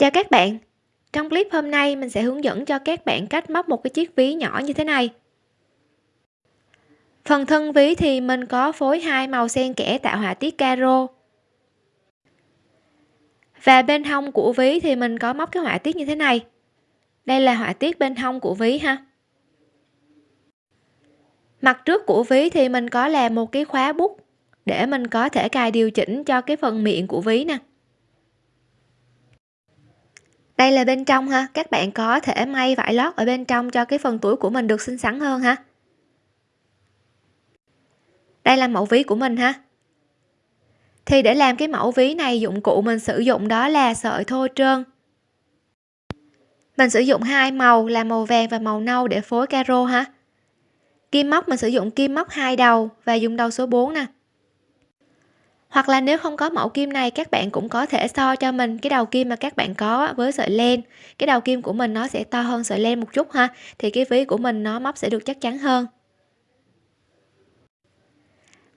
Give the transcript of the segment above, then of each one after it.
Chào các bạn, trong clip hôm nay mình sẽ hướng dẫn cho các bạn cách móc một cái chiếc ví nhỏ như thế này. Phần thân ví thì mình có phối hai màu xen kẽ tạo họa tiết caro. Và bên hông của ví thì mình có móc cái họa tiết như thế này. Đây là họa tiết bên hông của ví ha. Mặt trước của ví thì mình có làm một cái khóa bút để mình có thể cài điều chỉnh cho cái phần miệng của ví nè đây là bên trong ha. Các bạn có thể may vải lót ở bên trong cho cái phần túi của mình được xinh xắn hơn ha. Đây là mẫu ví của mình ha. Thì để làm cái mẫu ví này, dụng cụ mình sử dụng đó là sợi thô trơn. Mình sử dụng hai màu, là màu vàng và màu nâu để phối caro ha. Kim móc, mình sử dụng kim móc hai đầu và dùng đầu số 4 nè hoặc là nếu không có mẫu kim này, các bạn cũng có thể so cho mình cái đầu kim mà các bạn có với sợi len. Cái đầu kim của mình nó sẽ to hơn sợi len một chút ha, thì cái ví của mình nó móc sẽ được chắc chắn hơn.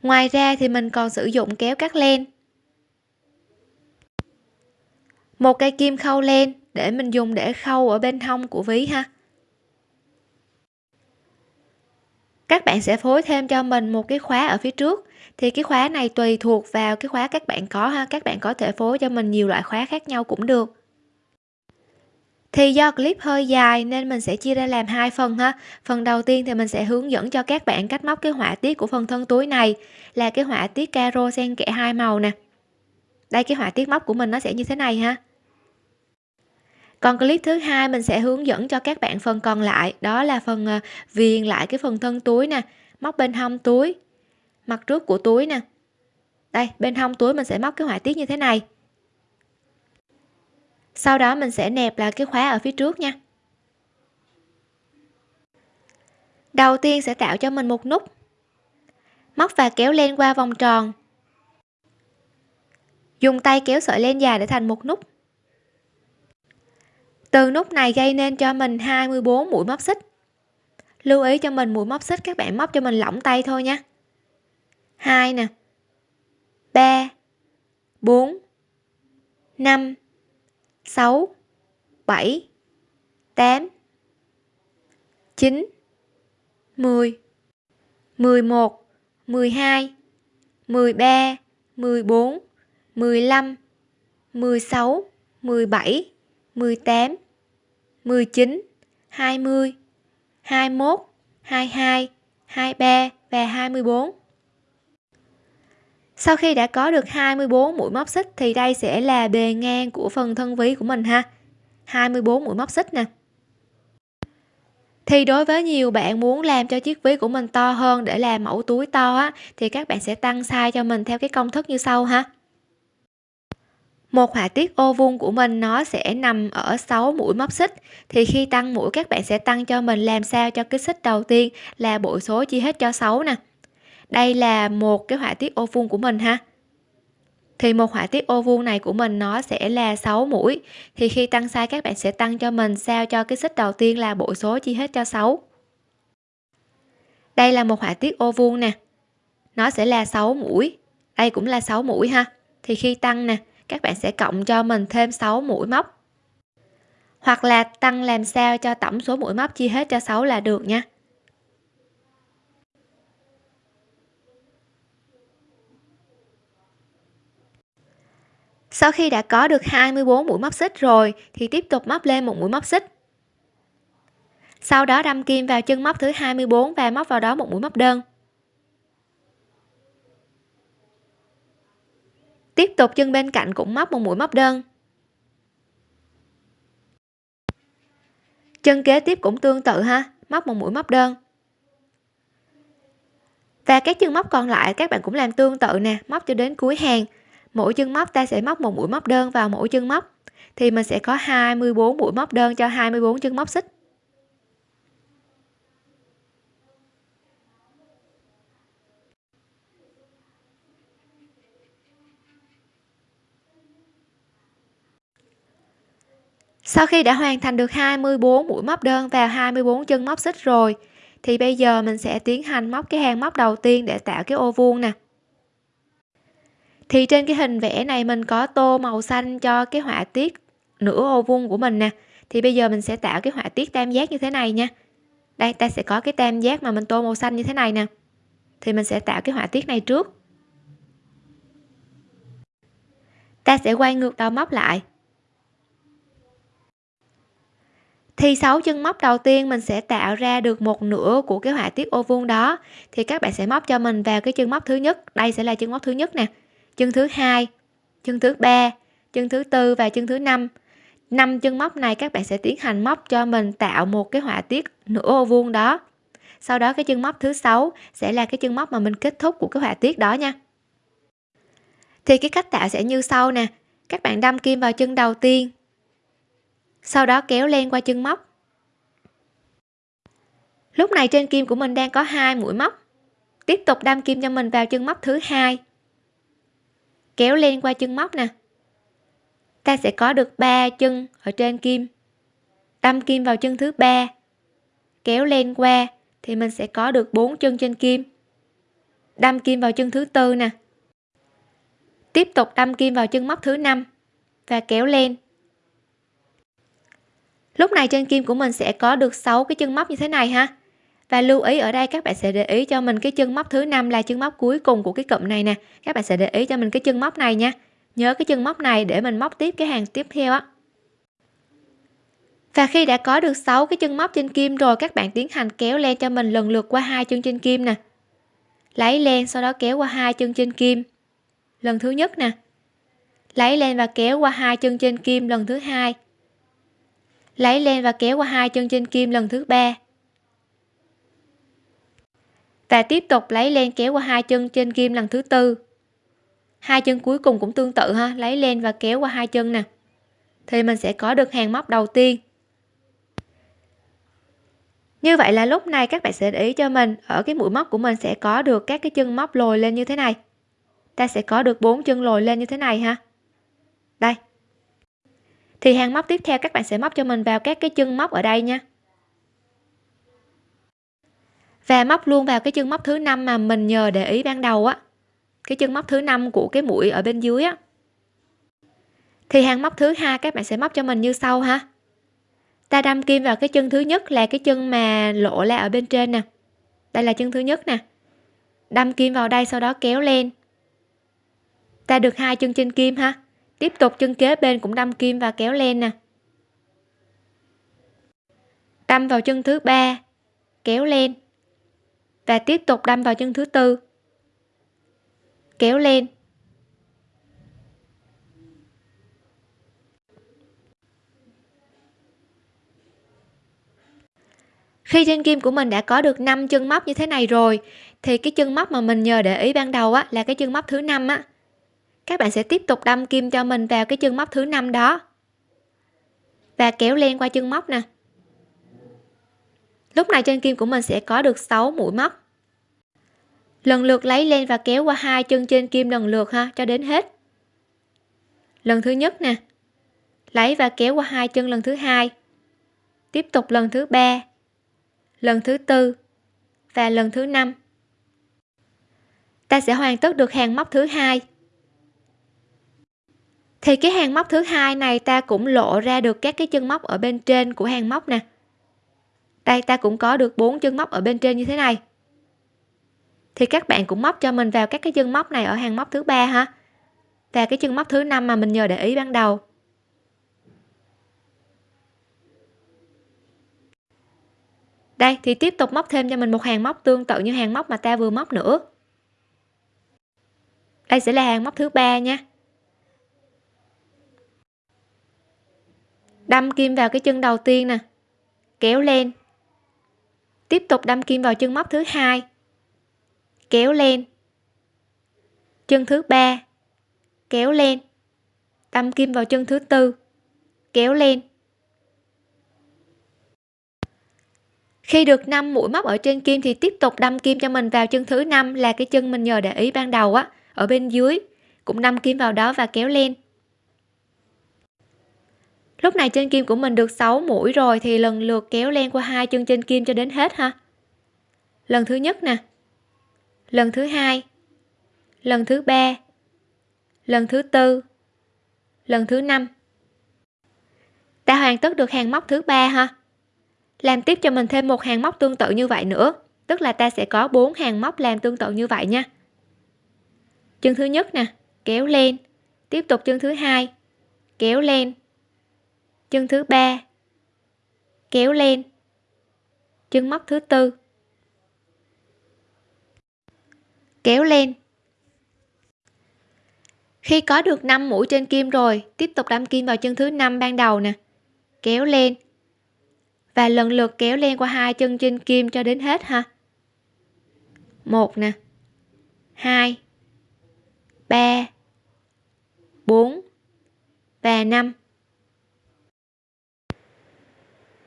Ngoài ra thì mình còn sử dụng kéo cắt len. Một cây kim khâu len để mình dùng để khâu ở bên hông của ví ha. Các bạn sẽ phối thêm cho mình một cái khóa ở phía trước thì cái khóa này tùy thuộc vào cái khóa các bạn có ha, các bạn có thể phối cho mình nhiều loại khóa khác nhau cũng được. Thì do clip hơi dài nên mình sẽ chia ra làm hai phần ha. Phần đầu tiên thì mình sẽ hướng dẫn cho các bạn cách móc cái họa tiết của phần thân túi này, là cái họa tiết caro xen kẽ hai màu nè. Đây, cái họa tiết móc của mình nó sẽ như thế này ha. Còn clip thứ hai mình sẽ hướng dẫn cho các bạn phần còn lại, đó là phần à, viền lại cái phần thân túi nè, móc bên hông túi mặt trước của túi nè. Đây, bên hông túi mình sẽ móc cái họa tiết như thế này. Sau đó mình sẽ nẹp lại cái khóa ở phía trước nha. Đầu tiên sẽ tạo cho mình một nút. Móc và kéo len qua vòng tròn. Dùng tay kéo sợi len dài để thành một nút. Từ nút này gây nên cho mình 24 mũi móc xích. Lưu ý cho mình mũi móc xích các bạn móc cho mình lỏng tay thôi nha. 2 nè. 3 4 5 6 7 8 9 10 11 12 13 14 15 16 17 18 19 20 21 22 23 và 24 sau khi đã có được 24 mũi móc xích thì đây sẽ là bề ngang của phần thân ví của mình ha. 24 mũi móc xích nè. Thì đối với nhiều bạn muốn làm cho chiếc ví của mình to hơn để làm mẫu túi to á, thì các bạn sẽ tăng size cho mình theo cái công thức như sau ha. Một họa tiết ô vuông của mình nó sẽ nằm ở 6 mũi móc xích. Thì khi tăng mũi, các bạn sẽ tăng cho mình làm sao cho cái xích đầu tiên là bội số chia hết cho 6 nè đây là một cái họa tiết ô vuông của mình ha. Thì một họa tiết ô vuông này của mình nó sẽ là 6 mũi. Thì khi tăng size, các bạn sẽ tăng cho mình sao cho cái xích đầu tiên là bộ số chia hết cho 6 đây là một họa tiết ô vuông nè. Nó sẽ là 6 mũi. Đây cũng là 6 mũi ha. Thì khi tăng nè, các bạn sẽ cộng cho mình thêm 6 mũi móc. Hoặc là tăng làm sao cho tổng số mũi móc chia hết cho 6 là được nha. Sau khi đã có được 24 mũi móc xích rồi, thì tiếp tục móc lên một mũi móc xích. Sau đó đâm kim vào chân móc thứ 24 và móc vào đó một mũi móc đơn. Tiếp tục chân bên cạnh cũng móc một mũi móc đơn. Chân kế tiếp cũng tương tự ha, móc một mũi móc đơn. Và các chân móc còn lại các bạn cũng làm tương tự nè, móc cho đến cuối hàng mỗi chân móc ta sẽ móc một mũi móc đơn vào mỗi chân móc. Thì mình sẽ có 24 mũi móc đơn cho 24 chân móc xích. Sau khi đã hoàn thành được 24 mũi móc đơn vào 24 chân móc xích rồi, thì bây giờ mình sẽ tiến hành móc cái hàng móc đầu tiên để tạo cái ô vuông nè thì trên cái hình vẽ này mình có tô màu xanh cho cái họa tiết nửa ô vuông của mình nè. Thì bây giờ mình sẽ tạo cái họa tiết tam giác như thế này nha. Đây, ta sẽ có cái tam giác mà mình tô màu xanh như thế này nè. Thì mình sẽ tạo cái họa tiết này trước. Ta sẽ quay ngược đầu móc lại. Thì sáu chân móc đầu tiên mình sẽ tạo ra được một nửa của cái họa tiết ô vuông đó. Thì các bạn sẽ móc cho mình vào cái chân móc thứ nhất. Đây sẽ là chân móc thứ nhất nè chân thứ hai chân thứ ba chân thứ tư và chân thứ năm. Năm chân móc này các bạn sẽ tiến hành móc cho mình tạo một cái họa tiết nửa ô vuông đó. Sau đó cái chân móc thứ sáu sẽ là cái chân móc mà mình kết thúc của cái họa tiết đó nha. Thì cái cách tạo sẽ như sau nè. Các bạn đâm kim vào chân đầu tiên. Sau đó kéo len qua chân móc. Lúc này trên kim của mình đang có hai mũi móc. Tiếp tục đâm kim cho mình vào chân móc thứ hai kéo len qua chân móc nè. Ta sẽ có được ba chân ở trên kim. Đâm kim vào chân thứ ba. Kéo len qua thì mình sẽ có được bốn chân trên kim. Đâm kim vào chân thứ tư nè. Tiếp tục đâm kim vào chân móc thứ năm và kéo len lúc này trên kim của mình sẽ có được 6 cái chân móc như thế này ha và lưu ý, ở đây các bạn sẽ để ý cho mình cái chân móc thứ năm là chân móc cuối cùng của cái cụm này nè. Các bạn sẽ để ý cho mình cái chân móc này nha. Nhớ cái chân móc này để mình móc tiếp cái hàng tiếp theo á. Và khi đã có được 6 cái chân móc trên kim rồi, các bạn tiến hành kéo len cho mình lần lượt qua hai chân trên kim nè. Lấy len, sau đó kéo qua hai chân trên kim. Lần thứ nhất nè. Lấy len và kéo qua hai chân trên kim lần thứ hai. Lấy len và kéo qua hai chân trên kim lần thứ ba và tiếp tục lấy len kéo qua hai chân trên kim lần thứ tư. Hai chân cuối cùng cũng tương tự ha, lấy len và kéo qua hai chân nè. Thì mình sẽ có được hàng móc đầu tiên. Như vậy là lúc này các bạn sẽ để ý cho mình, ở cái mũi móc của mình sẽ có được các cái chân móc lồi lên như thế này. Ta sẽ có được bốn chân lồi lên như thế này ha. Đây. Thì hàng móc tiếp theo các bạn sẽ móc cho mình vào các cái chân móc ở đây nha và móc luôn vào cái chân móc thứ năm mà mình nhờ để ý ban đầu á. Cái chân móc thứ năm của cái mũi ở bên dưới á. Thì hàng móc thứ hai các bạn sẽ móc cho mình như sau ha. Ta đâm kim vào cái chân thứ nhất là cái chân mà lộ ra ở bên trên nè. Đây là chân thứ nhất nè. Đâm kim vào đây sau đó kéo lên. Ta được hai chân trên kim ha. Tiếp tục chân kế bên cũng đâm kim và kéo lên nè. Đâm vào chân thứ ba, kéo lên và tiếp tục đâm vào chân thứ tư. Kéo lên. Khi trên kim của mình đã có được 5 chân móc như thế này rồi, thì cái chân móc mà mình nhờ để ý ban đầu á, là cái chân móc thứ năm á. Các bạn sẽ tiếp tục đâm kim cho mình vào cái chân móc thứ năm đó. Và kéo len qua chân móc nè lúc này trên kim của mình sẽ có được 6 mũi móc lần lượt lấy len và kéo qua hai chân trên kim lần lượt ha, cho đến hết. Lần thứ nhất nè. Lấy và kéo qua hai chân lần thứ hai. Tiếp tục lần thứ ba, lần thứ tư và lần thứ năm. Ta sẽ hoàn tất được hàng móc thứ hai. Thì cái hàng móc thứ hai này ta cũng lộ ra được các cái chân móc ở bên trên của hàng móc nè đây, ta cũng có được bốn chân móc ở bên trên như thế này. Thì các bạn cũng móc cho mình vào các cái chân móc này ở hàng móc thứ ba ha. Và cái chân móc thứ năm mà mình nhờ để ý ban đầu. Đây, thì tiếp tục móc thêm cho mình một hàng móc tương tự như hàng móc mà ta vừa móc nữa. Đây sẽ là hàng móc thứ ba nha. Đâm kim vào cái chân đầu tiên nè. Kéo lên tiếp tục đâm kim vào chân móc thứ hai. Kéo lên. Chân thứ ba. Kéo lên. Đâm kim vào chân thứ tư. Kéo lên. Khi được 5 mũi móc ở trên kim thì tiếp tục đâm kim cho mình vào chân thứ năm là cái chân mình nhờ để ý ban đầu á, ở bên dưới. Cũng đâm kim vào đó và kéo lên lúc này trên kim của mình được 6 mũi rồi thì lần lượt kéo len qua hai chân trên kim cho đến hết ha. Lần thứ nhất nè. Lần thứ hai. Lần thứ ba. Lần thứ tư. Lần thứ năm. Ta hoàn tất được hàng móc thứ ba ha. Làm tiếp cho mình thêm một hàng móc tương tự như vậy nữa. Tức là ta sẽ có bốn hàng móc làm tương tự như vậy nha. Chân thứ nhất nè, kéo lên tiếp tục chân thứ hai, kéo lên chân thứ ba. Kéo lên. Chân móc thứ tư. Kéo lên. Khi có được 5 mũi trên kim rồi, tiếp tục đâm kim vào chân thứ năm ban đầu nè. Kéo lên. Và lần lượt kéo lên qua hai chân trên kim cho đến hết ha. Một nè. Hai. Ba. Bốn. Và năm.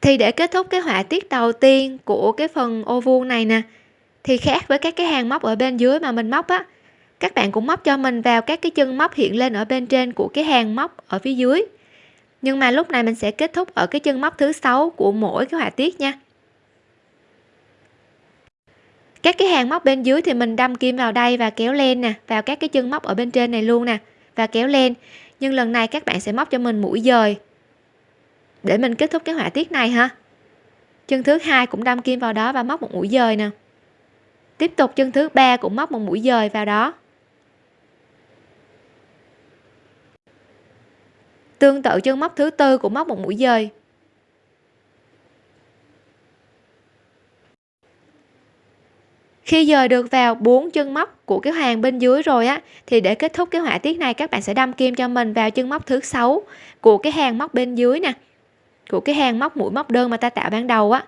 Thì để kết thúc cái họa tiết đầu tiên của cái phần ô vuông này nè, thì khác với các cái hàng móc ở bên dưới mà mình móc á, các bạn cũng móc cho mình vào các cái chân móc hiện lên ở bên trên của cái hàng móc ở phía dưới. Nhưng mà lúc này mình sẽ kết thúc ở cái chân móc thứ sáu của mỗi cái họa tiết nha. Các cái hàng móc bên dưới thì mình đâm kim vào đây và kéo lên nè, vào các cái chân móc ở bên trên này luôn nè, và kéo lên nhưng lần này các bạn sẽ móc cho mình mũi dời để mình kết thúc cái họa tiết này ha. Chân thứ hai cũng đâm kim vào đó và móc một mũi dời nè. Tiếp tục chân thứ ba cũng móc một mũi dời vào đó. Tương tự chân móc thứ tư cũng móc một mũi dời. Khi dời được vào bốn chân móc của cái hàng bên dưới rồi á, thì để kết thúc cái họa tiết này các bạn sẽ đâm kim cho mình vào chân móc thứ sáu của cái hàng móc bên dưới nè của cái hàng móc mũi móc đơn mà ta tạo ban đầu á.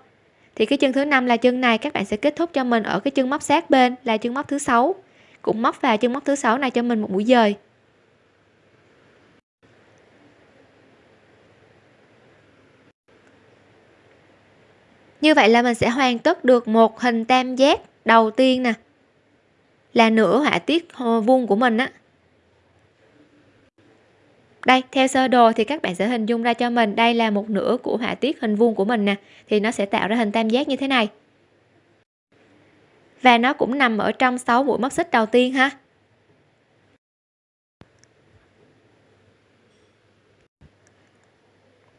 Thì cái chân thứ năm là chân này, các bạn sẽ kết thúc cho mình ở cái chân móc sát bên là chân móc thứ sáu. Cũng móc vào chân móc thứ sáu này cho mình một mũi dời. Như vậy là mình sẽ hoàn tất được một hình tam giác đầu tiên nè. Là nửa họa tiết vuông của mình á đây, theo sơ đồ thì các bạn sẽ hình dung ra cho mình đây là một nửa của họa tiết hình vuông của mình nè, thì nó sẽ tạo ra hình tam giác như thế này. Và nó cũng nằm ở trong 6 mũi móc xích đầu tiên ha.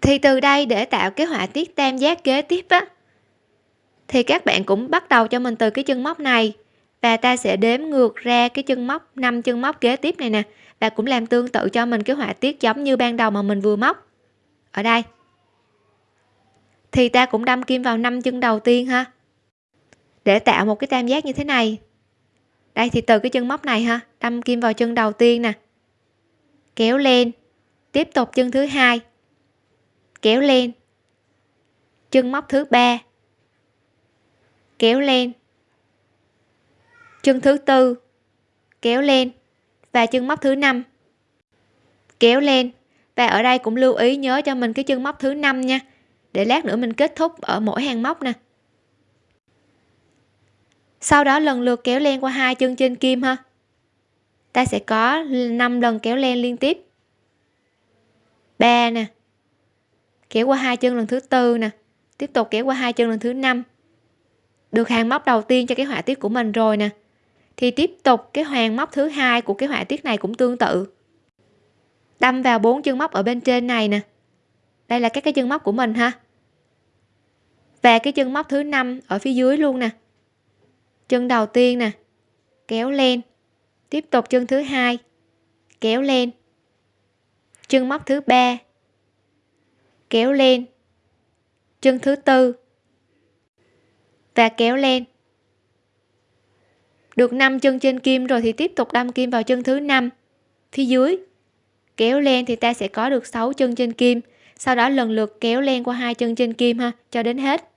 Thì từ đây để tạo cái họa tiết tam giác kế tiếp á, thì các bạn cũng bắt đầu cho mình từ cái chân móc này. Và ta sẽ đếm ngược ra cái chân móc 5 chân móc kế tiếp này nè và cũng làm tương tự cho mình cái họa tiết giống như ban đầu mà mình vừa móc. Ở đây. Thì ta cũng đâm kim vào năm chân đầu tiên ha. Để tạo một cái tam giác như thế này. Đây thì từ cái chân móc này ha, đâm kim vào chân đầu tiên nè. Kéo lên. Tiếp tục chân thứ hai. Kéo lên. Chân móc thứ ba. Kéo lên. Chân thứ tư. Kéo lên và chân móc thứ năm. Kéo lên. Và ở đây cũng lưu ý, nhớ cho mình cái chân móc thứ năm nha. Để lát nữa mình kết thúc ở mỗi hàng móc nè. Sau đó lần lượt kéo len qua hai chân trên kim ha. Ta sẽ có 5 lần kéo len liên tiếp. 3 nè. Kéo qua hai chân lần thứ tư nè. Tiếp tục kéo qua hai chân lần thứ năm. Được hàng móc đầu tiên cho cái họa tiết của mình rồi nè thì tiếp tục, cái hàng móc thứ hai của cái họa tiết này cũng tương tự. Đâm vào bốn chân móc ở bên trên này nè. Đây là các cái chân móc của mình ha. Và cái chân móc thứ năm ở phía dưới luôn nè. Chân đầu tiên nè. Kéo lên. Tiếp tục chân thứ hai. Kéo lên. Chân móc thứ ba. Kéo lên. Chân thứ tư. Và kéo lên được 5 chân trên kim rồi thì tiếp tục đâm kim vào chân thứ năm. Phía dưới, kéo lên thì ta sẽ có được 6 chân trên kim. Sau đó lần lượt kéo len qua hai chân trên kim ha, cho đến hết.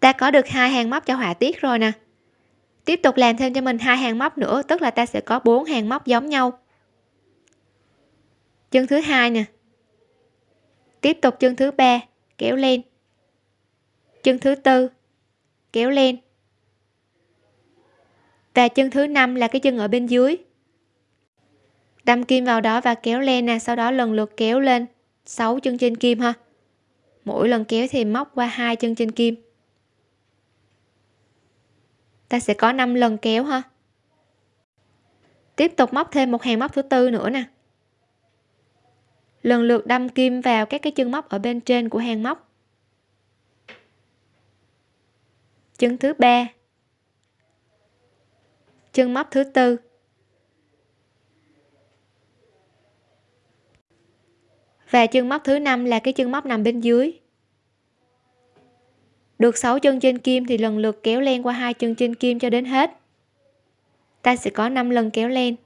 Ta có được hai hàng móc cho họa tiết rồi nè. Tiếp tục làm thêm cho mình hai hàng móc nữa, tức là ta sẽ có bốn hàng móc giống nhau. Chân thứ hai nè. Tiếp tục chân thứ ba, kéo lên chân thứ tư. Kéo lên. Và chân thứ năm là cái chân ở bên dưới. Đâm kim vào đó và kéo lên nè, sau đó lần lượt kéo lên 6 chân trên kim ha. Mỗi lần kéo thì móc qua hai chân trên kim. Ta sẽ có 5 lần kéo ha. Tiếp tục móc thêm một hàng móc thứ tư nữa nè. Lần lượt đâm kim vào các cái chân móc ở bên trên của hàng móc. Chân thứ ba. Chân móc thứ tư. Và chân móc thứ năm là cái chân móc nằm bên dưới. Được 6 chân trên kim thì lần lượt kéo len qua hai chân trên kim cho đến hết. Ta sẽ có 5 lần kéo len.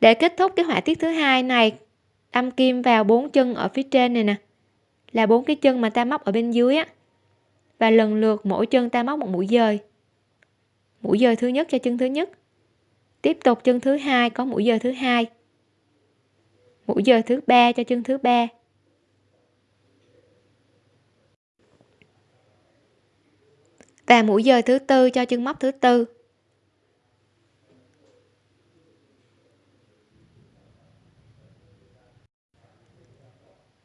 Để kết thúc cái họa tiết thứ hai này đâm kim vào bốn chân ở phía trên này nè là bốn cái chân mà ta móc ở bên dưới á. Và lần lượt mỗi chân ta móc một mũi dời. Mũi dời thứ nhất cho chân thứ nhất. Tiếp tục chân thứ hai có mũi dời thứ hai. Mũi dời thứ ba cho chân thứ ba. Và mũi dời thứ tư cho chân móc thứ tư.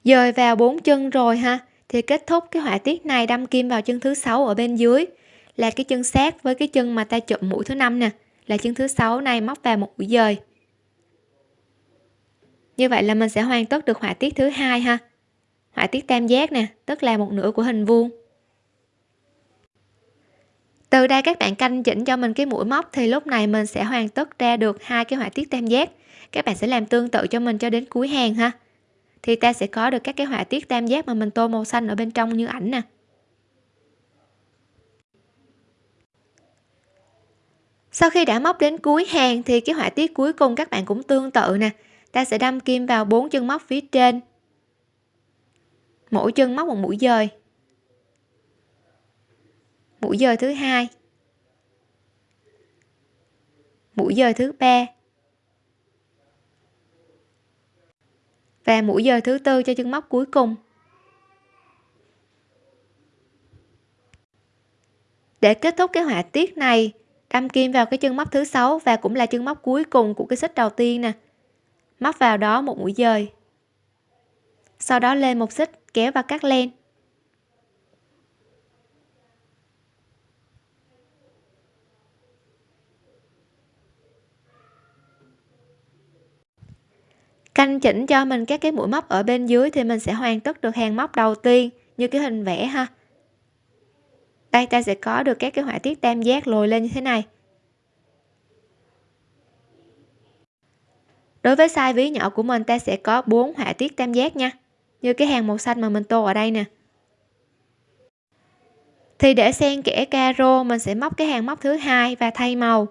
Dời vào bốn chân rồi ha. Thì kết thúc cái họa tiết này, đâm kim vào chân thứ sáu ở bên dưới. Là cái chân sát với cái chân mà ta chụm mũi thứ năm nè. Là chân thứ sáu này móc vào một mũi dời. Như vậy là mình sẽ hoàn tất được họa tiết thứ hai ha. Họa tiết tam giác nè, tức là một nửa của hình vuông. Từ đây các bạn canh chỉnh cho mình cái mũi móc thì lúc này mình sẽ hoàn tất ra được hai cái họa tiết tam giác. Các bạn sẽ làm tương tự cho mình cho đến cuối hàng ha thì ta sẽ có được các cái họa tiết tam giác mà mình tô màu xanh ở bên trong như ảnh nè. Sau khi đã móc đến cuối hàng thì cái họa tiết cuối cùng các bạn cũng tương tự nè. Ta sẽ đâm kim vào bốn chân móc phía trên. Mỗi chân móc một mũi dời. Mũi dời thứ hai. Mũi dời thứ ba. Và mũi dời thứ tư cho chân móc cuối cùng. Để kết thúc cái họa tiết này đâm kim vào cái chân móc thứ sáu và cũng là chân móc cuối cùng của cái xích đầu tiên nè. Móc vào đó một mũi dời. Sau đó lên một xích, kéo và cắt len. Canh chỉnh cho mình các cái mũi móc ở bên dưới thì mình sẽ hoàn tất được hàng móc đầu tiên, như cái hình vẽ ha. Đây, ta sẽ có được các cái họa tiết tam giác lồi lên như thế này. Đối với size ví nhỏ của mình, ta sẽ có bốn họa tiết tam giác nha, như cái hàng màu xanh mà mình tô ở đây nè. Thì để xen kẽ caro, mình sẽ móc cái hàng móc thứ hai và thay màu.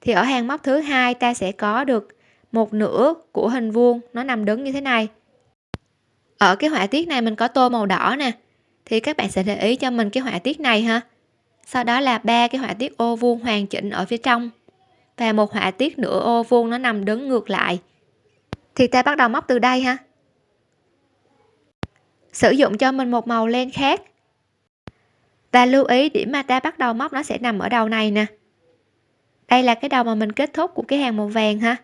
Thì ở hàng móc thứ hai, ta sẽ có được một nửa của hình vuông nó nằm đứng như thế này. Ở cái họa tiết này mình có tô màu đỏ nè. Thì các bạn sẽ để ý cho mình cái họa tiết này ha. Sau đó là ba cái họa tiết ô vuông hoàn chỉnh ở phía trong. Và một họa tiết nửa ô vuông nó nằm đứng ngược lại. Thì ta bắt đầu móc từ đây ha. Sử dụng cho mình một màu len khác. Và lưu ý điểm mà ta bắt đầu móc nó sẽ nằm ở đầu này nè. Đây là cái đầu mà mình kết thúc của cái hàng màu vàng ha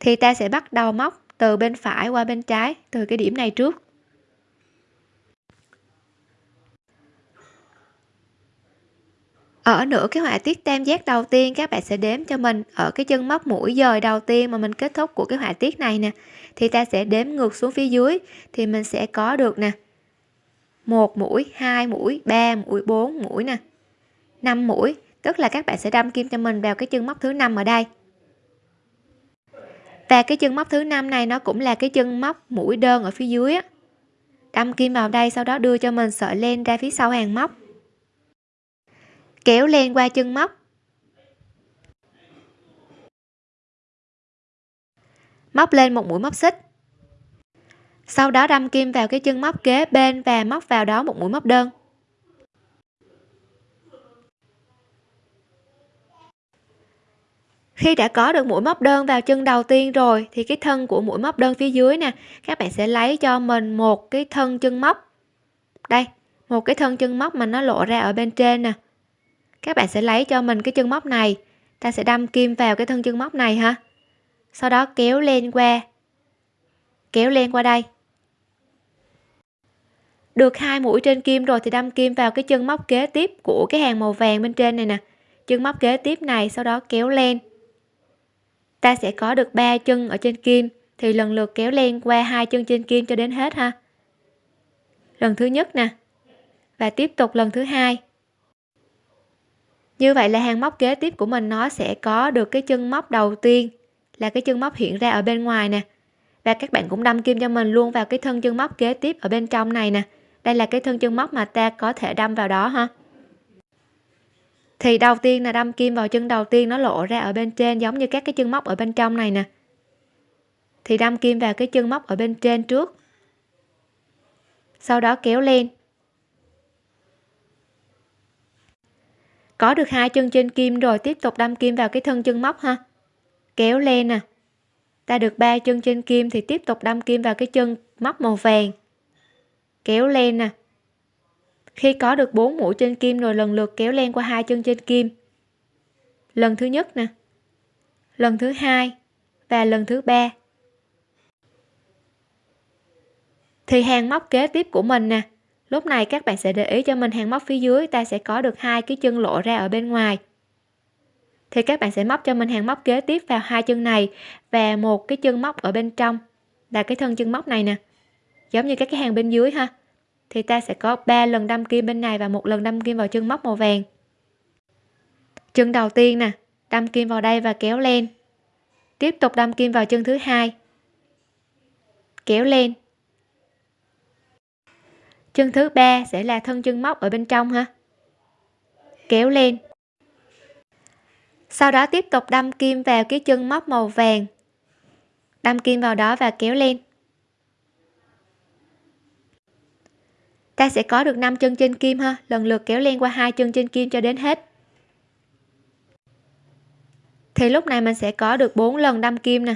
thì ta sẽ bắt đầu móc từ bên phải qua bên trái từ cái điểm này trước. Ở nửa cái họa tiết tam giác đầu tiên, các bạn sẽ đếm cho mình ở cái chân móc mũi dời đầu tiên mà mình kết thúc của cái họa tiết này nè. Thì ta sẽ đếm ngược xuống phía dưới, thì mình sẽ có được nè, một mũi, hai mũi, ba mũi, bốn mũi nè, năm mũi. Tức là các bạn sẽ đâm kim cho mình vào cái chân móc thứ năm ở đây và cái chân móc thứ năm này nó cũng là cái chân móc mũi đơn ở phía dưới á. Đâm kim vào đây, sau đó đưa cho mình sợi len ra phía sau hàng móc. Kéo len qua chân móc. Móc lên một mũi móc xích. Sau đó đâm kim vào cái chân móc kế bên và móc vào đó một mũi móc đơn. Khi đã có được mũi móc đơn vào chân đầu tiên rồi, thì cái thân của mũi móc đơn phía dưới nè, các bạn sẽ lấy cho mình một cái thân chân móc. Đây, một cái thân chân móc mà nó lộ ra ở bên trên nè. Các bạn sẽ lấy cho mình cái chân móc này. Ta sẽ đâm kim vào cái thân chân móc này ha. Sau đó kéo lên qua. Kéo lên qua đây. Được hai mũi trên kim rồi thì đâm kim vào cái chân móc kế tiếp của cái hàng màu vàng bên trên này nè. Chân móc kế tiếp này, sau đó kéo lên ta sẽ có được ba chân ở trên kim, thì lần lượt kéo len qua hai chân trên kim cho đến hết ha. Lần thứ nhất nè, và tiếp tục lần thứ hai. Như vậy là hàng móc kế tiếp của mình nó sẽ có được cái chân móc đầu tiên, là cái chân móc hiện ra ở bên ngoài nè. Và các bạn cũng đâm kim cho mình luôn vào cái thân chân móc kế tiếp ở bên trong này nè. Đây là cái thân chân móc mà ta có thể đâm vào đó ha thì đầu tiên là đâm kim vào chân đầu tiên nó lộ ra ở bên trên, giống như các cái chân móc ở bên trong này nè. Thì đâm kim vào cái chân móc ở bên trên trước. Sau đó kéo lên. Có được hai chân trên kim rồi, tiếp tục đâm kim vào cái thân chân móc ha. Kéo lên nè. Ta được ba chân trên kim thì tiếp tục đâm kim vào cái chân móc màu vàng. Kéo lên nè khi có được bốn mũi trên kim rồi lần lượt kéo len qua hai chân trên kim. Lần thứ nhất nè. Lần thứ hai và lần thứ ba. Thì hàng móc kế tiếp của mình nè. Lúc này các bạn sẽ để ý cho mình hàng móc phía dưới, ta sẽ có được hai cái chân lộ ra ở bên ngoài. Thì các bạn sẽ móc cho mình hàng móc kế tiếp vào hai chân này và một cái chân móc ở bên trong. Là cái thân chân móc này nè. Giống như các cái hàng bên dưới ha thì ta sẽ có 3 lần đâm kim bên này và một lần đâm kim vào chân móc màu vàng. Chân đầu tiên nè, đâm kim vào đây và kéo lên. Tiếp tục đâm kim vào chân thứ hai. Kéo lên. Chân thứ ba sẽ là thân chân móc ở bên trong ha. Kéo lên. Sau đó tiếp tục đâm kim vào cái chân móc màu vàng. Đâm kim vào đó và kéo lên. Ta sẽ có được 5 chân trên kim ha. Lần lượt kéo len qua hai chân trên kim cho đến hết. Thì lúc này mình sẽ có được 4 lần đâm kim nè.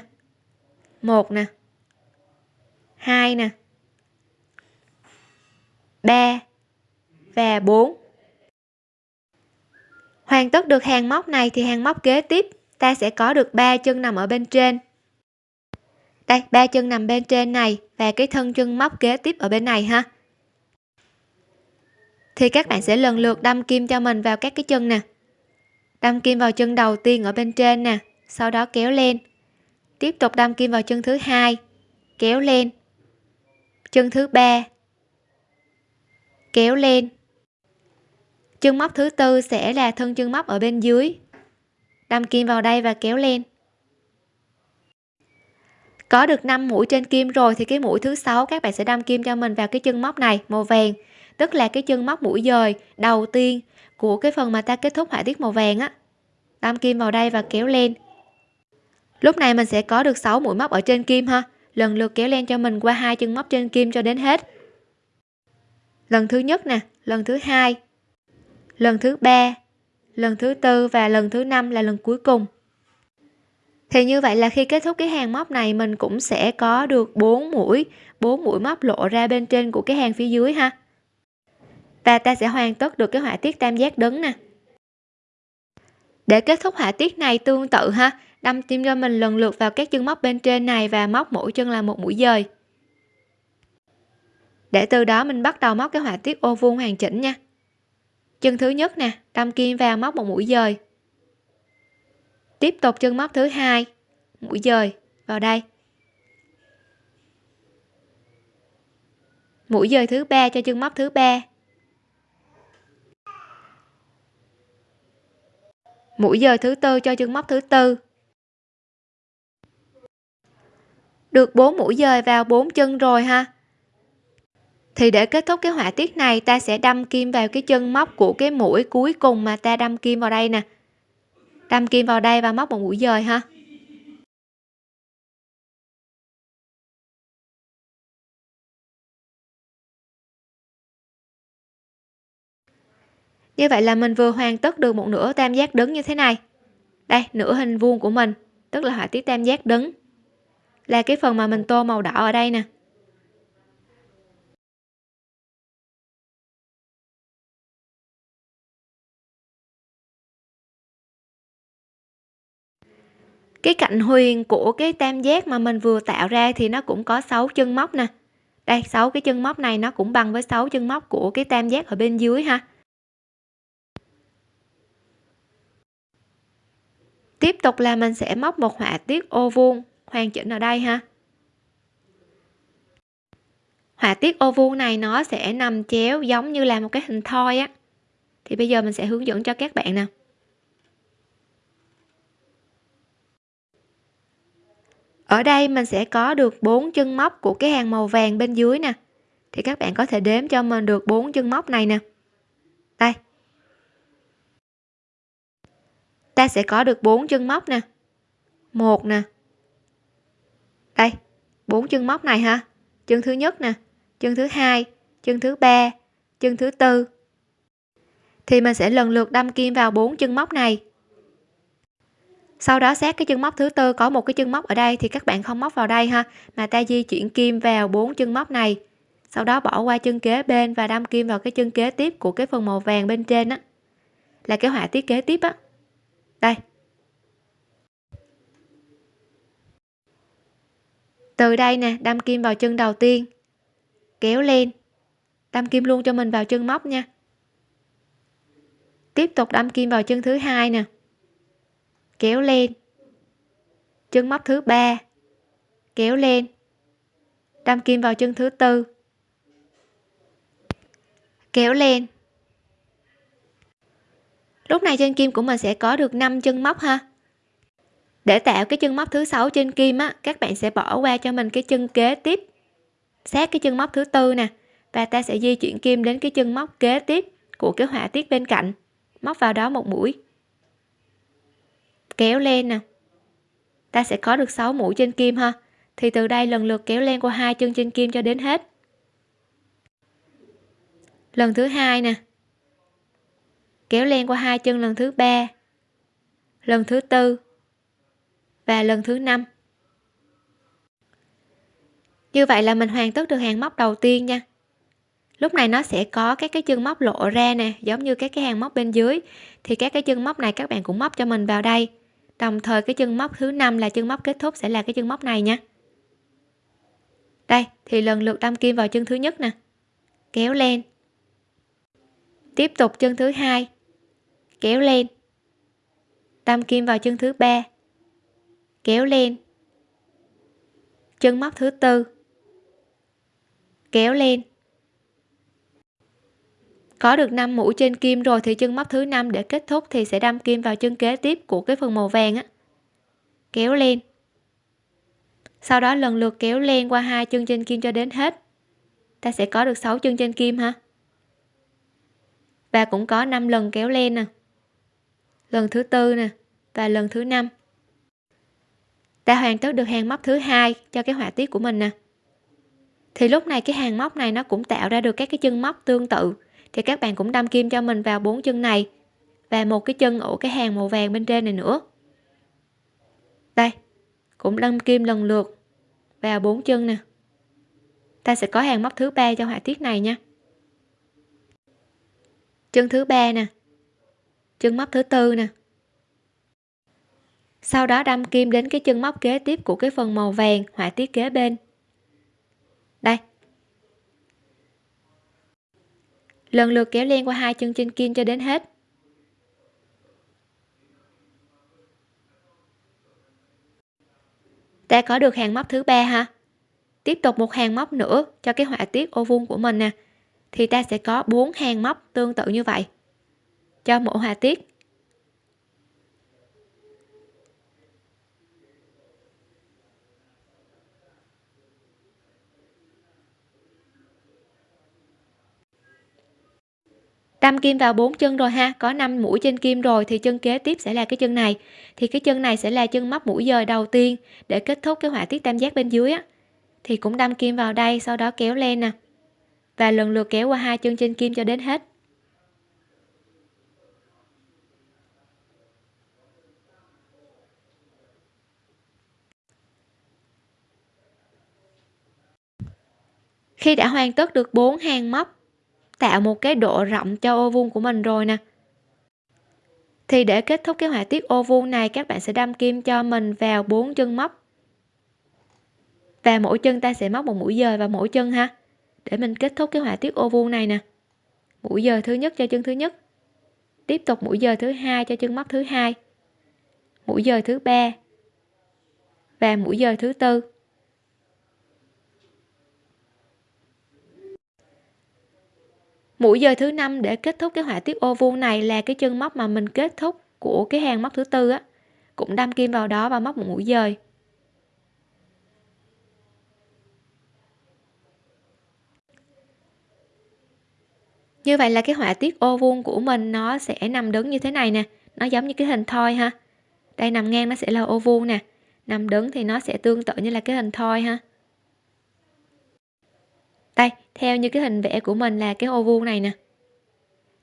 Một nè. Hai nè. 3 và 4 hoàn tất được hàng móc này thì hàng móc kế tiếp, ta sẽ có được ba chân nằm ở bên trên. Đây, ba chân nằm bên trên này và cái thân chân móc kế tiếp ở bên này ha thì các bạn sẽ lần lượt đâm kim cho mình vào các cái chân nè. Đâm kim vào chân đầu tiên ở bên trên nè, sau đó kéo lên. Tiếp tục đâm kim vào chân thứ hai, kéo lên. Chân thứ ba, kéo lên. Chân móc thứ tư sẽ là thân chân móc ở bên dưới. Đâm kim vào đây và kéo lên. Có được 5 mũi trên kim rồi thì cái mũi thứ sáu các bạn sẽ đâm kim cho mình vào cái chân móc này, màu vàng tức là cái chân móc mũi dời, đầu tiên của cái phần mà ta kết thúc họa tiết màu vàng á. Đâm kim vào đây và kéo lên. Lúc này mình sẽ có được 6 mũi móc ở trên kim ha. Lần lượt kéo len cho mình qua hai chân móc trên kim cho đến hết. Lần thứ nhất nè, lần thứ hai, lần thứ ba, lần thứ tư và lần thứ năm là lần cuối cùng. Thì như vậy là khi kết thúc cái hàng móc này, mình cũng sẽ có được 4 mũi 4 mũi móc lộ ra bên trên của cái hàng phía dưới ha và ta sẽ hoàn tất được cái họa tiết tam giác đứng nè. Để kết thúc họa tiết này tương tự ha, đâm tim cho mình lần lượt vào các chân móc bên trên này và móc mỗi chân là một mũi dời. Để từ đó mình bắt đầu móc cái họa tiết ô vuông hoàn chỉnh nha. Chân thứ nhất nè, đâm kim vào móc một mũi dời. Tiếp tục chân móc thứ hai, mũi dời, vào đây. Mũi dời thứ ba cho chân móc thứ ba. Mũi dời thứ tư cho chân móc thứ tư. Được 4 mũi dời vào 4 chân rồi ha. Thì để kết thúc cái họa tiết này, ta sẽ đâm kim vào cái chân móc của cái mũi cuối cùng mà ta đâm kim vào đây nè. Đâm kim vào đây và móc một mũi dời ha. Như vậy là mình vừa hoàn tất được một nửa tam giác đứng như thế này. Đây, nửa hình vuông của mình, tức là họa tiết tam giác đứng là cái phần mà mình tô màu đỏ ở đây nè. Cái cạnh huyền của cái tam giác mà mình vừa tạo ra thì nó cũng có 6 chân móc nè. Đây 6 cái chân móc này nó cũng bằng với 6 chân móc của cái tam giác ở bên dưới ha. Tiếp tục là mình sẽ móc một họa tiết ô vuông. Hoàn chỉnh ở đây ha? Họa tiết ô vuông này nó sẽ nằm chéo giống như là một cái hình thoi á. Thì bây giờ mình sẽ hướng dẫn cho các bạn nè. Ở đây mình sẽ có được bốn chân móc của cái hàng màu vàng bên dưới nè. Thì các bạn có thể đếm cho mình được bốn chân móc này nè. Đây ta sẽ có được bốn chân móc nè. Một nè. Đây, bốn chân móc này ha. Chân thứ nhất nè, chân thứ hai, chân thứ ba, chân thứ tư. Thì mình sẽ lần lượt đâm kim vào bốn chân móc này. Sau đó sát cái chân móc thứ tư, có một cái chân móc ở đây thì các bạn không móc vào đây ha, mà ta di chuyển kim vào bốn chân móc này. Sau đó bỏ qua chân kế bên và đâm kim vào cái chân kế tiếp của cái phần màu vàng bên trên á. Là cái họa tiết kế tiếp á đây. Từ đây nè, đâm kim vào chân đầu tiên. Kéo lên. Đâm kim luôn cho mình vào chân móc nha. Tiếp tục đâm kim vào chân thứ hai nè. Kéo lên. Chân móc thứ ba. Kéo lên. Đâm kim vào chân thứ tư. Kéo lên lúc này trên kim của mình sẽ có được 5 chân móc ha. Để tạo cái chân móc thứ sáu trên kim á, các bạn sẽ bỏ qua cho mình cái chân kế tiếp. Sát cái chân móc thứ tư nè, và ta sẽ di chuyển kim đến cái chân móc kế tiếp của cái họa tiết bên cạnh. Móc vào đó một mũi. Kéo lên nè. Ta sẽ có được 6 mũi trên kim ha. Thì từ đây lần lượt kéo lên qua hai chân trên kim cho đến hết. Lần thứ hai nè kéo len qua hai chân lần thứ ba, lần thứ tư và lần thứ năm. Như vậy là mình hoàn tất được hàng móc đầu tiên nha. Lúc này nó sẽ có các cái chân móc lộ ra nè, giống như các cái hàng móc bên dưới. Thì các cái chân móc này các bạn cũng móc cho mình vào đây. Đồng thời cái chân móc thứ năm là chân móc kết thúc sẽ là cái chân móc này nha. Đây, thì lần lượt đâm kim vào chân thứ nhất nè. Kéo lên tiếp tục chân thứ hai kéo lên. Đâm kim vào chân thứ ba. Kéo lên. Chân móc thứ tư. Kéo lên. Có được 5 mũi trên kim rồi thì chân móc thứ năm để kết thúc thì sẽ đâm kim vào chân kế tiếp của cái phần màu vàng á. Kéo lên. Sau đó lần lượt kéo lên qua hai chân trên kim cho đến hết. Ta sẽ có được 6 chân trên kim ha và cũng có 5 lần kéo lên nè lần thứ tư nè, và lần thứ năm. Ta hoàn tất được hàng móc thứ hai cho cái họa tiết của mình nè. Thì lúc này cái hàng móc này nó cũng tạo ra được các cái chân móc tương tự. Thì các bạn cũng đâm kim cho mình vào bốn chân này và một cái chân ở cái hàng màu vàng bên trên này nữa. Đây, cũng đâm kim lần lượt vào bốn chân nè. Ta sẽ có hàng móc thứ ba cho họa tiết này nha. Chân thứ ba nè chân móc thứ tư nè. Sau đó đâm kim đến cái chân móc kế tiếp của cái phần màu vàng, họa tiết kế bên. Đây. Lần lượt kéo len qua hai chân trên kim cho đến hết. Ta có được hàng móc thứ ba ha? Tiếp tục một hàng móc nữa cho cái họa tiết ô vuông của mình nè. Thì ta sẽ có bốn hàng móc tương tự như vậy cho mỗi họa tiết. Đâm kim vào bốn chân rồi ha, có 5 mũi trên kim rồi thì chân kế tiếp sẽ là cái chân này. Thì cái chân này sẽ là chân móc mũi dời đầu tiên để kết thúc cái họa tiết tam giác bên dưới á. Thì cũng đâm kim vào đây, sau đó kéo lên nè. Và lần lượt kéo qua hai chân trên kim cho đến hết. Khi đã hoàn tất được bốn hàng móc, tạo một cái độ rộng cho ô vuông của mình rồi nè. Thì để kết thúc cái họa tiết ô vuông này, các bạn sẽ đâm kim cho mình vào bốn chân móc. Và mỗi chân ta sẽ móc một mũi dời vào mỗi chân ha. Để mình kết thúc cái họa tiết ô vuông này nè. Mũi dời thứ nhất cho chân thứ nhất. Tiếp tục mũi dời thứ hai cho chân móc thứ hai. Mũi dời thứ ba. Và mũi dời thứ tư. Mũi dời thứ năm để kết thúc cái họa tiết ô vuông này là cái chân móc mà mình kết thúc của cái hàng móc thứ tư á. Cũng đâm kim vào đó và móc một mũi dời. Như vậy là cái họa tiết ô vuông của mình nó sẽ nằm đứng như thế này nè. Nó giống như cái hình thoi ha. Đây nằm ngang nó sẽ là ô vuông nè. Nằm đứng thì nó sẽ tương tự như là cái hình thoi ha theo như cái hình vẽ của mình là cái ô vuông này nè.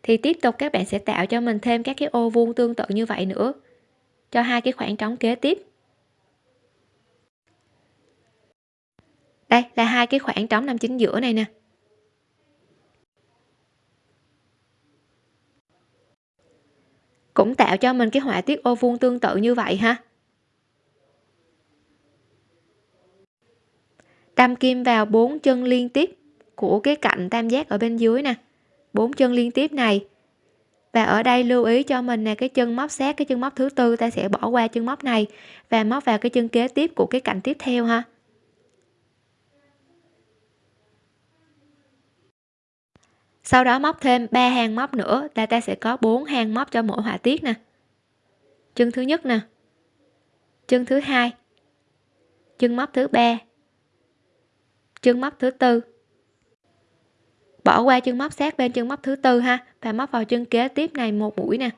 Thì tiếp tục các bạn sẽ tạo cho mình thêm các cái ô vuông tương tự như vậy nữa. Cho hai cái khoảng trống kế tiếp. Đây là hai cái khoảng trống nằm chính giữa này nè. Cũng tạo cho mình cái họa tiết ô vuông tương tự như vậy ha. Đâm kim vào bốn chân liên tiếp của cái cạnh tam giác ở bên dưới nè. Bốn chân liên tiếp này. Và ở đây lưu ý cho mình là cái chân móc sát cái chân móc thứ tư, ta sẽ bỏ qua chân móc này và móc vào cái chân kế tiếp của cái cạnh tiếp theo ha. Sau đó móc thêm 3 hàng móc nữa là ta sẽ có 4 hàng móc cho mỗi họa tiết nè. Chân thứ nhất nè. Chân thứ hai. Chân móc thứ ba. Chân móc thứ tư bỏ qua chân móc sát bên chân móc thứ tư ha, và móc vào chân kế tiếp này một mũi nè.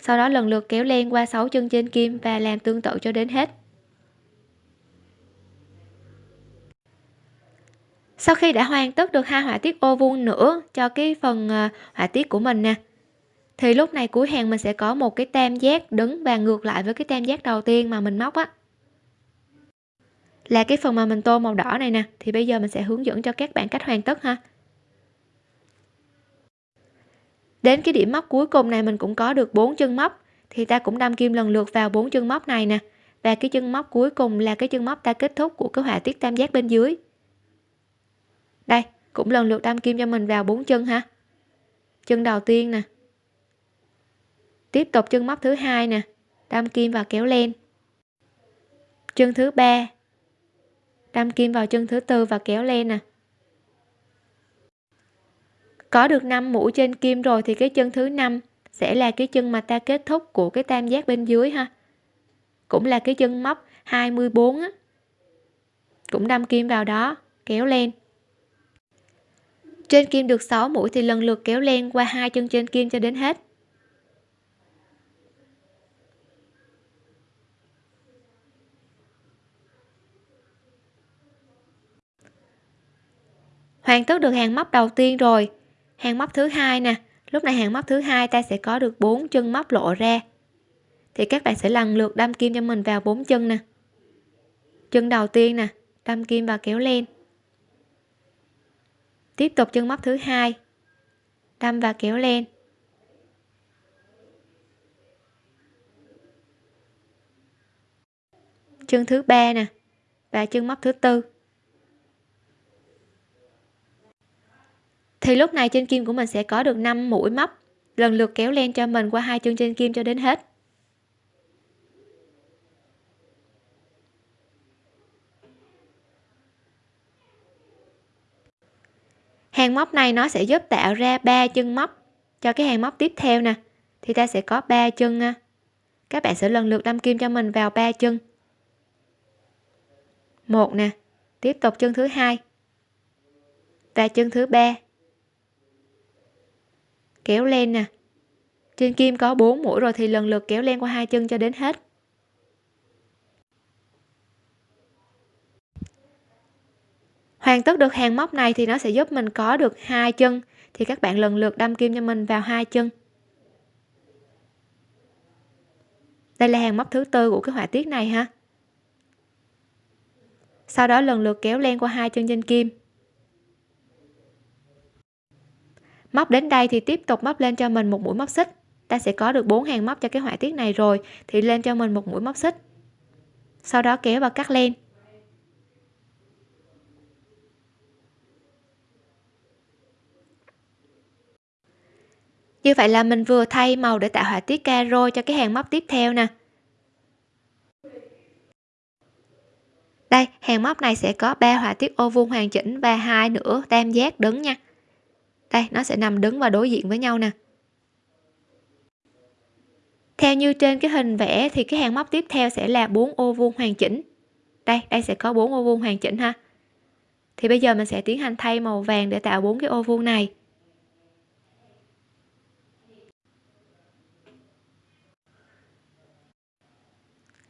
Sau đó lần lượt kéo len qua 6 chân trên kim và làm tương tự cho đến hết. Sau khi đã hoàn tất được hai họa tiết ô vuông nữa cho cái phần ờ, họa tiết của mình nè, thì lúc này cuối hàng mình sẽ có một cái tam giác đứng và ngược lại với cái tam giác đầu tiên mà mình móc á là cái phần mà mình tô màu đỏ này nè. Thì bây giờ mình sẽ hướng dẫn cho các bạn cách hoàn tất ha. Đến cái điểm móc cuối cùng này mình cũng có được bốn chân móc. Thì ta cũng đâm kim lần lượt vào bốn chân móc này nè. Và cái chân móc cuối cùng là cái chân móc ta kết thúc của cái họa tiết tam giác bên dưới. Đây, cũng lần lượt đâm kim cho mình vào bốn chân ha. Chân đầu tiên nè. Tiếp tục chân móc thứ hai nè. Đâm kim và kéo lên. Chân thứ ba đâm kim vào chân thứ tư và kéo lên nè. Có được 5 mũi trên kim rồi thì cái chân thứ năm sẽ là cái chân mà ta kết thúc của cái tam giác bên dưới ha. Cũng là cái chân móc 24 á. Cũng đâm kim vào đó, kéo lên. Trên kim được 6 mũi thì lần lượt kéo len qua hai chân trên kim cho đến hết. Hoàn tất được hàng móc đầu tiên rồi. Hàng móc thứ hai nè. Lúc này hàng móc thứ hai ta sẽ có được bốn chân móc lộ ra. Thì các bạn sẽ lần lượt đâm kim cho mình vào bốn chân nè. Chân đầu tiên nè. Đâm kim và kéo lên. Tiếp tục chân móc thứ hai. Đâm và kéo lên. Chân thứ ba nè. Và chân móc thứ tư. Thì lúc này trên kim của mình sẽ có được 5 mũi móc, lần lượt kéo len cho mình qua hai chân trên kim cho đến hết. Hàng móc này nó sẽ giúp tạo ra ba chân móc. Cho cái hàng móc tiếp theo nè, thì ta sẽ có ba chân à. các bạn sẽ lần lượt đâm kim cho mình vào ba chân. Một nè, tiếp tục chân thứ hai và chân thứ ba kéo len nè. Trên kim có 4 mũi rồi thì lần lượt kéo len qua hai chân cho đến hết. Hoàn tất được hàng móc này thì nó sẽ giúp mình có được hai chân. Thì các bạn lần lượt đâm kim cho mình vào hai chân. Đây là hàng móc thứ tư của cái họa tiết này ha. Sau đó lần lượt kéo len qua hai chân trên kim. móc đến đây thì tiếp tục móc lên cho mình một mũi móc xích. Ta sẽ có được bốn hàng móc cho cái họa tiết này rồi, thì lên cho mình một mũi móc xích. Sau đó kéo và cắt len. Như vậy là mình vừa thay màu để tạo họa tiết caro cho cái hàng móc tiếp theo nè. Đây, hàng móc này sẽ có ba họa tiết ô vuông hoàn chỉnh và hai nữa tam giác đứng nha đây, nó sẽ nằm đứng và đối diện với nhau nè. Theo như trên cái hình vẽ thì cái hàng móc tiếp theo sẽ là bốn ô vuông hoàn chỉnh. Đây đây sẽ có bốn ô vuông hoàn chỉnh ha. Thì bây giờ mình sẽ tiến hành thay màu vàng để tạo bốn cái ô vuông này.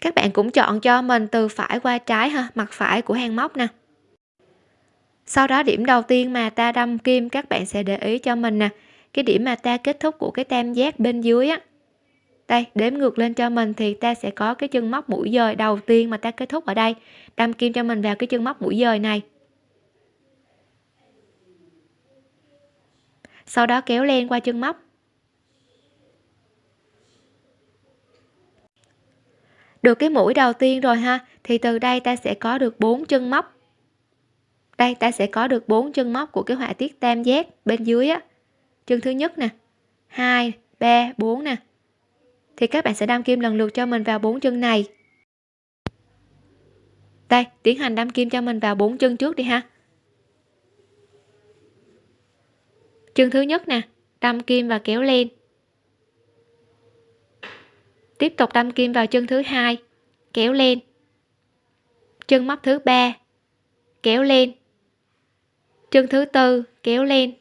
Các bạn cũng chọn cho mình từ phải qua trái ha, mặt phải của hàng móc nè sau đó điểm đầu tiên mà ta đâm kim, các bạn sẽ để ý cho mình nè. Cái điểm mà ta kết thúc của cái tam giác bên dưới á. Đây, đếm ngược lên cho mình thì ta sẽ có cái chân móc mũi dời đầu tiên mà ta kết thúc ở đây. Đâm kim cho mình vào cái chân móc mũi dời này. Sau đó kéo len qua chân móc. Được cái mũi đầu tiên rồi ha, thì từ đây ta sẽ có được bốn chân móc đây, ta sẽ có được bốn chân móc của cái họa tiết tam giác bên dưới á. Chân thứ nhất nè. Hai, ba, bốn nè. Thì các bạn sẽ đâm kim lần lượt cho mình vào bốn chân này. Đây, tiến hành đâm kim cho mình vào bốn chân trước đi ha. Chân thứ nhất nè. Đâm kim và kéo lên. Tiếp tục đâm kim vào chân thứ hai. Kéo lên. Chân móc thứ ba. Kéo lên chân thứ tư, kéo lên.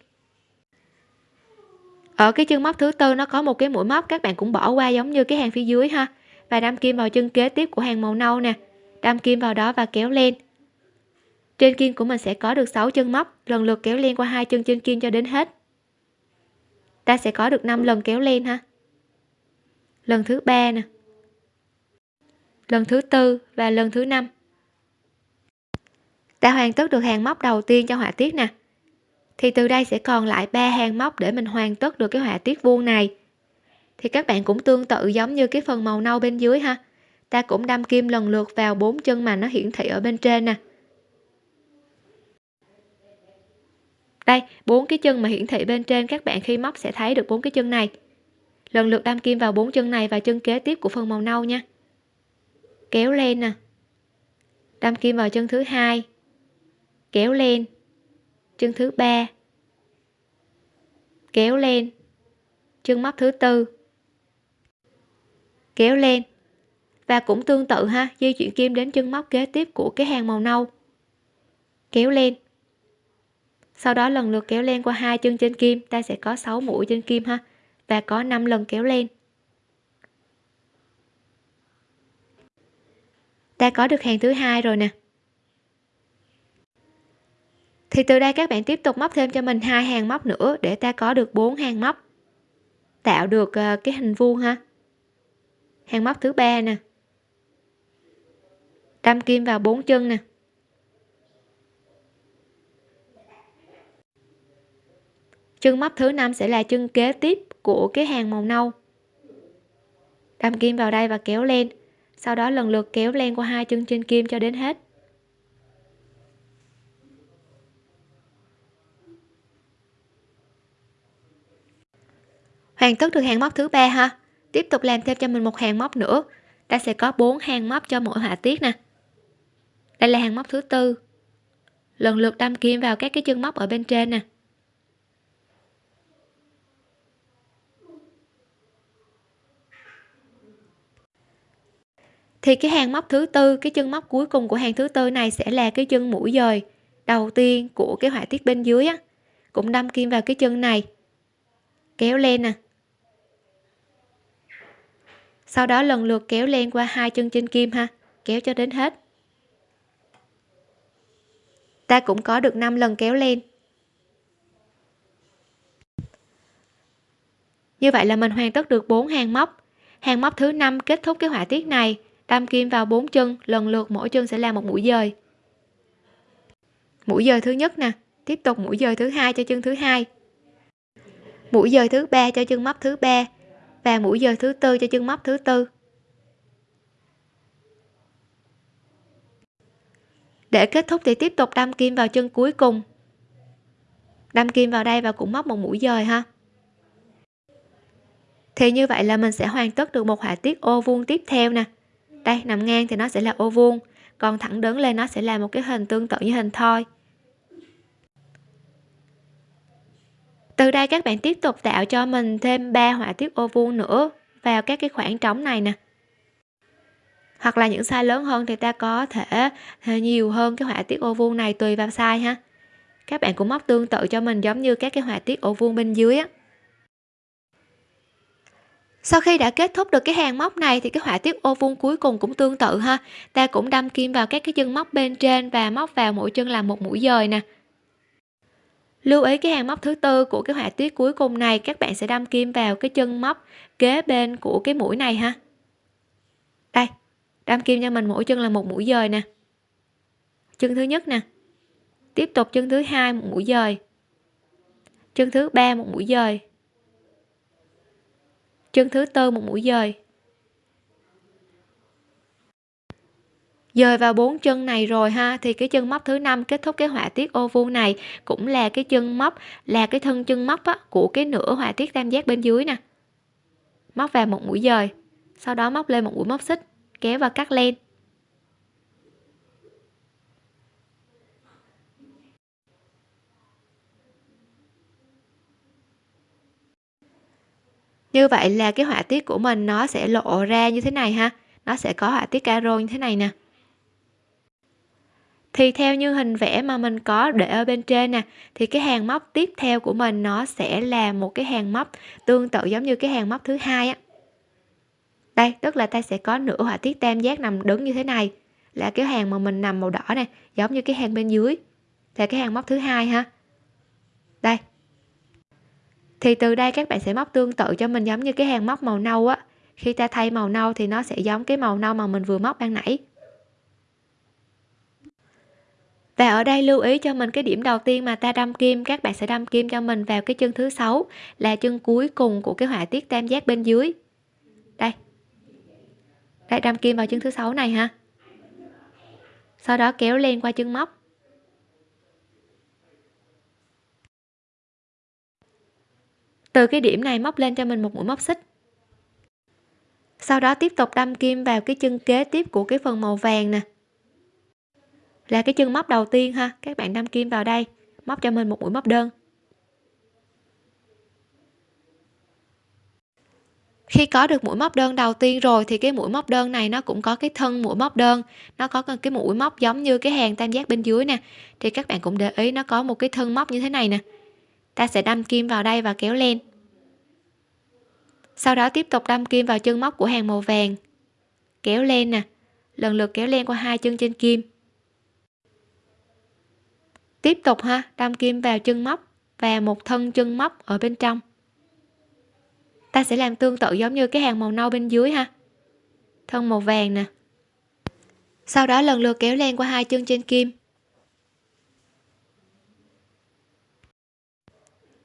Ở cái chân móc thứ tư nó có một cái mũi móc, các bạn cũng bỏ qua giống như cái hàng phía dưới ha. Và đâm kim vào chân kế tiếp của hàng màu nâu nè. Đâm kim vào đó và kéo lên. Trên kim của mình sẽ có được 6 chân móc, lần lượt kéo lên qua hai chân trên kim cho đến hết. Ta sẽ có được 5 lần kéo lên ha. Lần thứ ba nè. Lần thứ tư và lần thứ năm đã hoàn tất được hàng móc đầu tiên cho họa tiết nè. Thì từ đây sẽ còn lại ba hàng móc để mình hoàn tất được cái họa tiết vuông này. Thì các bạn cũng tương tự giống như cái phần màu nâu bên dưới ha. Ta cũng đâm kim lần lượt vào bốn chân mà nó hiển thị ở bên trên nè. Đây, bốn cái chân mà hiển thị bên trên các bạn khi móc sẽ thấy được bốn cái chân này. Lần lượt đâm kim vào bốn chân này và chân kế tiếp của phần màu nâu nha. Kéo lên nè. Đâm kim vào chân thứ hai kéo lên. Chân thứ ba. Kéo lên. Chân móc thứ tư. Kéo lên. Và cũng tương tự ha, di chuyển kim đến chân móc kế tiếp của cái hàng màu nâu. Kéo lên. Sau đó lần lượt kéo lên qua hai chân trên kim, ta sẽ có 6 mũi trên kim ha, và có 5 lần kéo lên. Ta có được hàng thứ hai rồi nè thì từ đây các bạn tiếp tục móc thêm cho mình hai hàng móc nữa để ta có được bốn hàng móc. Tạo được ờ, cái hình vuông ha. Hàng móc thứ ba nè. Đâm kim vào bốn chân nè. Chân móc thứ năm sẽ là chân kế tiếp của cái hàng màu nâu. Đâm kim vào đây và kéo lên. Sau đó lần lượt kéo len qua hai chân trên kim cho đến hết. Hoàn tất được hàng móc thứ ba ha? Tiếp tục làm thêm cho mình một hàng móc nữa. Ta sẽ có bốn hàng móc cho mỗi họa tiết nè. Đây là hàng móc thứ tư. Lần lượt đâm kim vào các cái chân móc ở bên trên nè. Thì cái hàng móc thứ tư, cái chân móc cuối cùng của hàng thứ tư này sẽ là cái chân mũi dời đầu tiên của cái họa tiết bên dưới á. Cũng đâm kim vào cái chân này. Kéo lên nè sau đó lần lượt kéo len qua hai chân trên kim ha. Kéo cho đến hết. Ta cũng có được 5 lần kéo lên như vậy là mình hoàn tất được 4 hàng móc. Hàng móc thứ năm kết thúc cái họa tiết này. Đâm kim vào bốn chân. Lần lượt mỗi chân sẽ là một mũi dời. Mũi dời thứ nhất nè. Tiếp tục mũi dời thứ hai cho chân thứ hai. Mũi dời thứ ba cho chân móc thứ ba và mũi dời thứ tư cho chân móc thứ tư. Để kết thúc thì tiếp tục đâm kim vào chân cuối cùng. Đâm kim vào đây và cũng móc một mũi dời ha. Thì như vậy là mình sẽ hoàn tất được một họa tiết ô vuông tiếp theo nè. Đây, nằm ngang thì nó sẽ là ô vuông, còn thẳng đứng lên nó sẽ là một cái hình tương tự như hình thoi. Từ đây các bạn tiếp tục tạo cho mình thêm ba họa tiết ô vuông nữa vào các cái khoảng trống này nè. Hoặc là những size lớn hơn thì ta có thể ờ, nhiều hơn cái họa tiết ô vuông này tùy vào size ha. Các bạn cũng móc tương tự cho mình giống như các cái họa tiết ô vuông bên dưới á. Sau khi đã kết thúc được cái hàng móc này thì cái họa tiết ô vuông cuối cùng cũng tương tự ha. Ta cũng đâm kim vào các cái chân móc bên trên và móc vào mỗi chân là một mũi dời nè lưu ý cái hàng móc thứ tư của cái họa tiết cuối cùng này, các bạn sẽ đâm kim vào cái chân móc kế bên của cái mũi này ha. Đây, đâm kim cho mình mỗi chân là một mũi dời nè. Chân thứ nhất nè. Tiếp tục chân thứ hai một mũi dời. Chân thứ ba một mũi dời. Chân thứ tư một mũi dời. Dời vào bốn chân này rồi ha. Thì cái chân móc thứ năm kết thúc cái họa tiết ô vuông này cũng là cái chân móc là cái thân chân móc á, của cái nửa họa tiết tam giác bên dưới nè. Móc vào một mũi dời sau đó móc lên một mũi móc xích kéo và cắt len. Như vậy là cái họa tiết của mình nó sẽ lộ ra như thế này ha. Nó sẽ có họa tiết caro như thế này nè thì theo như hình vẽ mà mình có để ở bên trên nè, thì cái hàng móc tiếp theo của mình nó sẽ là một cái hàng móc tương tự giống như cái hàng móc thứ hai á. Đây, tức là ta sẽ có nửa họa tiết tam giác nằm đứng như thế này. Là cái hàng mà mình nằm màu đỏ này giống như cái hàng bên dưới. Là cái hàng móc thứ hai ha. Đây. Thì từ đây các bạn sẽ móc tương tự cho mình giống như cái hàng móc màu nâu á. Khi ta thay màu nâu thì nó sẽ giống cái màu nâu mà mình vừa móc ban nãy và ở đây lưu ý cho mình cái điểm đầu tiên mà ta đâm kim, các bạn sẽ đâm kim cho mình vào cái chân thứ sáu là chân cuối cùng của cái họa tiết tam giác bên dưới. Đây. Đây, đâm kim vào chân thứ sáu này ha. Sau đó kéo lên qua chân móc. Từ cái điểm này móc lên cho mình một mũi móc xích. Sau đó tiếp tục đâm kim vào cái chân kế tiếp của cái phần màu vàng nè là cái chân móc đầu tiên ha. Các bạn đâm kim vào đây. Móc cho mình một mũi móc đơn. Khi có được mũi móc đơn đầu tiên rồi thì cái mũi móc đơn này nó cũng có cái thân mũi móc đơn. Nó có cái mũi móc giống như cái hàng tam giác bên dưới nè. Thì các bạn cũng để ý nó có một cái thân móc như thế này nè. Ta sẽ đâm kim vào đây và kéo lên. Sau đó tiếp tục đâm kim vào chân móc của hàng màu vàng. Kéo lên nè. Lần lượt kéo lên qua hai chân trên kim tiếp tục ha, đâm kim vào chân móc và một thân chân móc ở bên trong. Ta sẽ làm tương tự giống như cái hàng màu nâu bên dưới ha. Thân màu vàng nè. Sau đó lần lượt kéo len qua hai chân trên kim.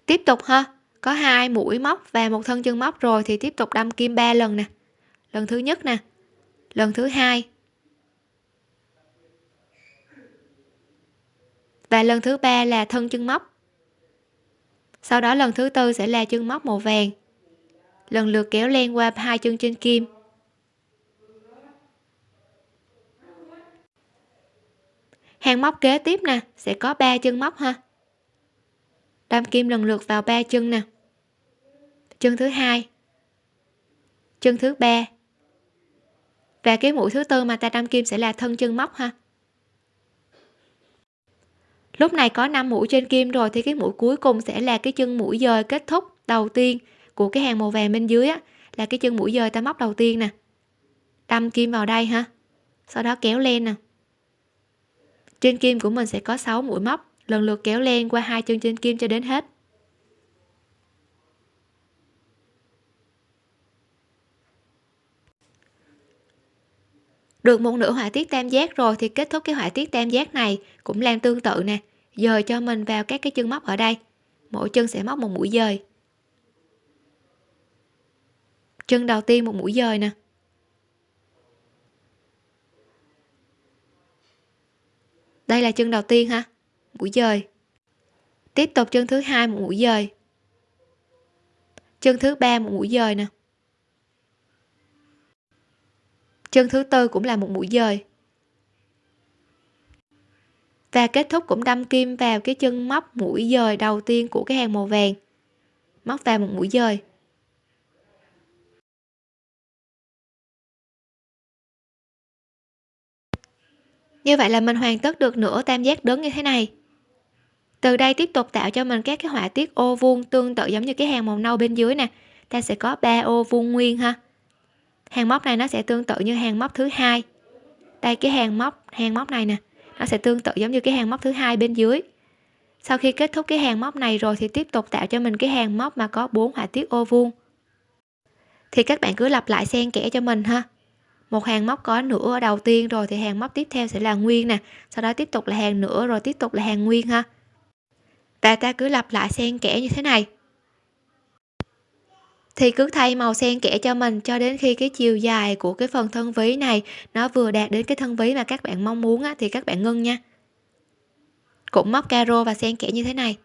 Tiếp tục ha, có hai mũi móc và một thân chân móc rồi thì tiếp tục đâm kim 3 lần nè. Lần thứ nhất nè. Lần thứ hai. Và lần thứ ba là thân chân móc. Sau đó lần thứ tư sẽ là chân móc màu vàng. Lần lượt kéo len qua hai chân trên kim. Hàng móc kế tiếp nè, sẽ có ba chân móc ha. Đâm kim lần lượt vào ba chân nè. Chân thứ hai. Chân thứ ba. Và cái mũi thứ tư mà ta đâm kim sẽ là thân chân móc ha lúc này có 5 mũi trên kim rồi thì cái mũi cuối cùng sẽ là cái chân mũi dời kết thúc đầu tiên của cái hàng màu vàng bên dưới á, là cái chân mũi dời ta móc đầu tiên nè. Đâm kim vào đây ha. Sau đó kéo lên nè. Trên kim của mình sẽ có 6 mũi móc lần lượt kéo len qua hai chân trên kim cho đến hết. Được một nửa họa tiết tam giác rồi thì kết thúc cái họa tiết tam giác này cũng làm tương tự nè, dời cho mình vào các cái chân móc ở đây. Mỗi chân sẽ móc một mũi dời. Chân đầu tiên một mũi dời nè. Đây là chân đầu tiên ha, mũi dời. Tiếp tục chân thứ hai một mũi dời. Chân thứ ba một mũi dời nè. Chân thứ tư cũng là một mũi dời. Và kết thúc cũng đâm kim vào cái chân móc mũi dời đầu tiên của cái hàng màu vàng. Móc vào một mũi dời. Như vậy là mình hoàn tất được nửa tam giác đứng như thế này. Từ đây tiếp tục tạo cho mình các cái họa tiết ô vuông tương tự giống như cái hàng màu nâu bên dưới nè. Ta sẽ có 3 ô vuông nguyên ha hàng móc này nó sẽ tương tự như hàng móc thứ hai. Đây, cái hàng móc hàng móc này nè, nó sẽ tương tự giống như cái hàng móc thứ hai bên dưới. Sau khi kết thúc cái hàng móc này rồi thì tiếp tục tạo cho mình cái hàng móc mà có bốn họa tiết ô vuông. Thì các bạn cứ lặp lại xen kẽ cho mình ha. Một hàng móc có nửa ở đầu tiên rồi thì hàng móc tiếp theo sẽ là nguyên nè, sau đó tiếp tục là hàng nửa rồi tiếp tục là hàng nguyên ha. Và ta cứ lặp lại xen kẽ như thế này thì cứ thay màu xen kẽ cho mình cho đến khi cái chiều dài của cái phần thân ví này nó vừa đạt đến cái thân ví mà các bạn mong muốn á, thì các bạn ngưng nha. Cũng móc caro và xen kẽ như thế này.